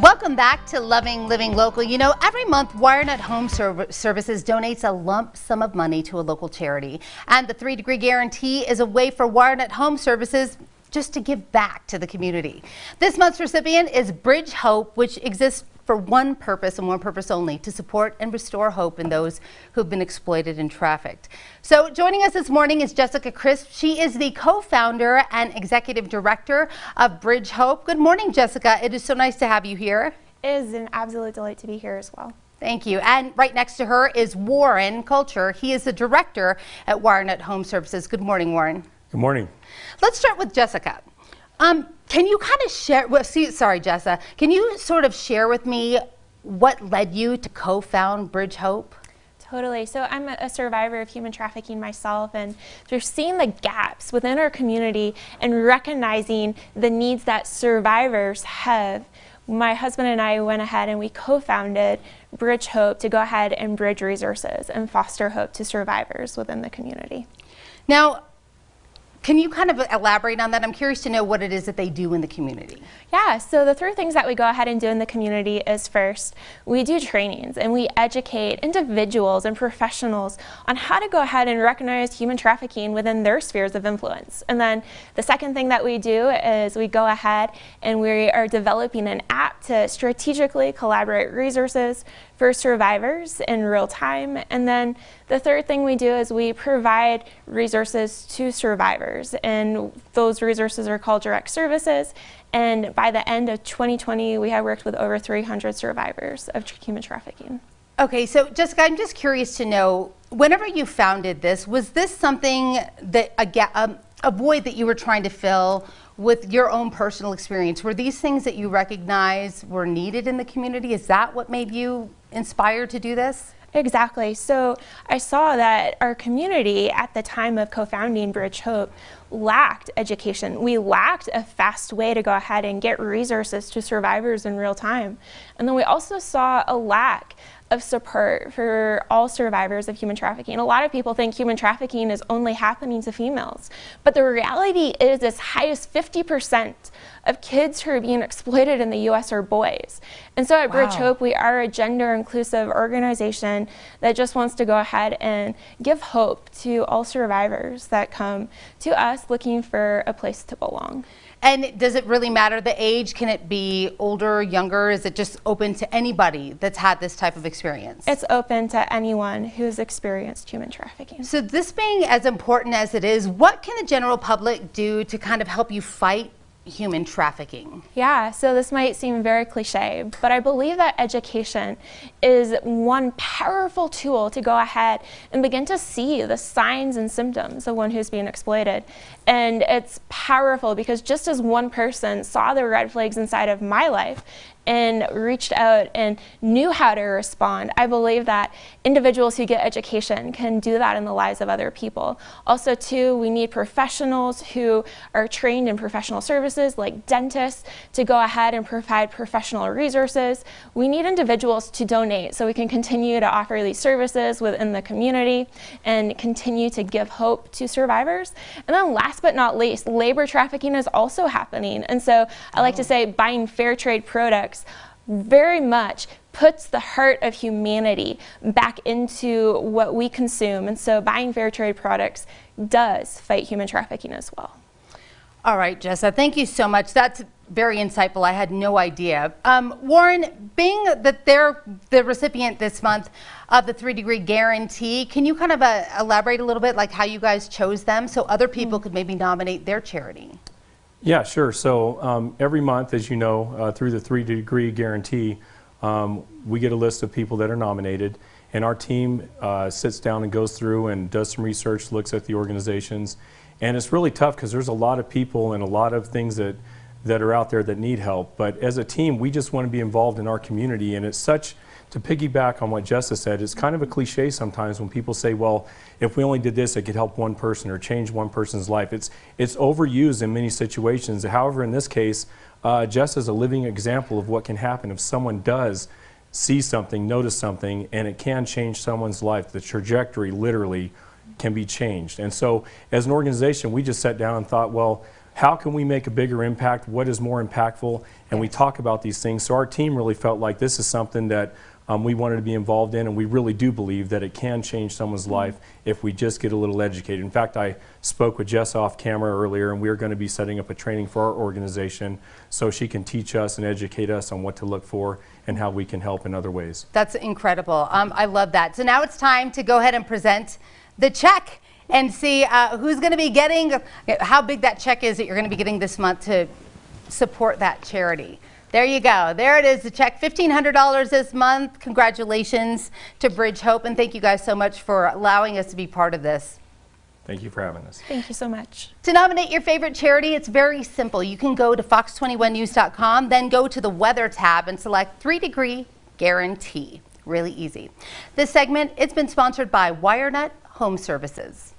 Welcome back to Loving Living Local. You know, every month WireNut Home Serv Services donates a lump sum of money to a local charity. And the three degree guarantee is a way for WireNut Home Services just to give back to the community. This month's recipient is Bridge Hope, which exists for one purpose and one purpose only, to support and restore hope in those who've been exploited and trafficked. So joining us this morning is Jessica Crisp. She is the co-founder and executive director of Bridge Hope. Good morning, Jessica. It is so nice to have you here. It is an absolute delight to be here as well. Thank you. And right next to her is Warren Culture. He is the director at WireNut Home Services. Good morning, Warren. Good morning. Let's start with Jessica. Um, can you kind of share, well, see, sorry, Jessa, can you sort of share with me what led you to co-found Bridge Hope? Totally. So I'm a survivor of human trafficking myself, and through seeing the gaps within our community and recognizing the needs that survivors have, my husband and I went ahead and we co-founded Bridge Hope to go ahead and bridge resources and foster hope to survivors within the community. Now, can you kind of elaborate on that? I'm curious to know what it is that they do in the community. Yeah, so the three things that we go ahead and do in the community is first, we do trainings and we educate individuals and professionals on how to go ahead and recognize human trafficking within their spheres of influence. And then the second thing that we do is we go ahead and we are developing an app to strategically collaborate resources for survivors in real time. And then the third thing we do is we provide resources to survivors. And those resources are called direct services. And by the end of 2020, we have worked with over 300 survivors of human trafficking. Okay, so Jessica, I'm just curious to know, whenever you founded this, was this something that, a, um, a void that you were trying to fill with your own personal experience? Were these things that you recognize were needed in the community? Is that what made you inspired to do this? Exactly. So I saw that our community at the time of co-founding Bridge Hope lacked education. We lacked a fast way to go ahead and get resources to survivors in real time. And then we also saw a lack of support for all survivors of human trafficking. A lot of people think human trafficking is only happening to females, but the reality is as high as 50% of kids who are being exploited in the US are boys. And so at wow. Bridge Hope, we are a gender inclusive organization that just wants to go ahead and give hope to all survivors that come to us looking for a place to belong. And does it really matter the age? Can it be older, younger? Is it just open to anybody that's had this type of experience? It's open to anyone who's experienced human trafficking. So this being as important as it is, what can the general public do to kind of help you fight human trafficking? Yeah, so this might seem very cliche, but I believe that education is one powerful tool to go ahead and begin to see the signs and symptoms of one who's being exploited. And it's powerful because just as one person saw the red flags inside of my life and reached out and knew how to respond. I believe that individuals who get education can do that in the lives of other people. Also too, we need professionals who are trained in professional services like dentists to go ahead and provide professional resources. We need individuals to donate so we can continue to offer these services within the community and continue to give hope to survivors. And then last but not least, labor trafficking is also happening. And so I like to mm. say buying fair trade products very much puts the heart of humanity back into what we consume. And so buying fair trade products does fight human trafficking as well. All right, Jessa, thank you so much. That's very insightful. I had no idea. Um, Warren, being that they're the recipient this month of the three degree guarantee, can you kind of uh, elaborate a little bit like how you guys chose them so other people mm. could maybe nominate their charity? Yeah, sure. So um, every month, as you know, uh, through the three degree guarantee, um, we get a list of people that are nominated, and our team uh, sits down and goes through and does some research, looks at the organizations, and it's really tough because there's a lot of people and a lot of things that that are out there that need help. But as a team, we just want to be involved in our community, and it's such to piggyback on what Jessica said, it's kind of a cliche sometimes when people say, well, if we only did this, it could help one person or change one person's life. It's, it's overused in many situations. However, in this case, uh, Jess is a living example of what can happen if someone does see something, notice something, and it can change someone's life. The trajectory literally can be changed. And so as an organization, we just sat down and thought, well, how can we make a bigger impact? What is more impactful? And we talk about these things. So our team really felt like this is something that um, we wanted to be involved in, and we really do believe that it can change someone's life if we just get a little educated. In fact, I spoke with Jess off camera earlier, and we are going to be setting up a training for our organization so she can teach us and educate us on what to look for and how we can help in other ways. That's incredible. Um, I love that. So now it's time to go ahead and present the check and see uh, who's going to be getting, how big that check is that you're going to be getting this month to support that charity. There you go. There it is, the check, $1,500 this month. Congratulations to Bridge Hope, and thank you guys so much for allowing us to be part of this. Thank you for having us. Thank you so much. To nominate your favorite charity, it's very simple. You can go to fox21news.com, then go to the weather tab and select 3 degree guarantee. Really easy. This segment, it's been sponsored by WireNut Home Services.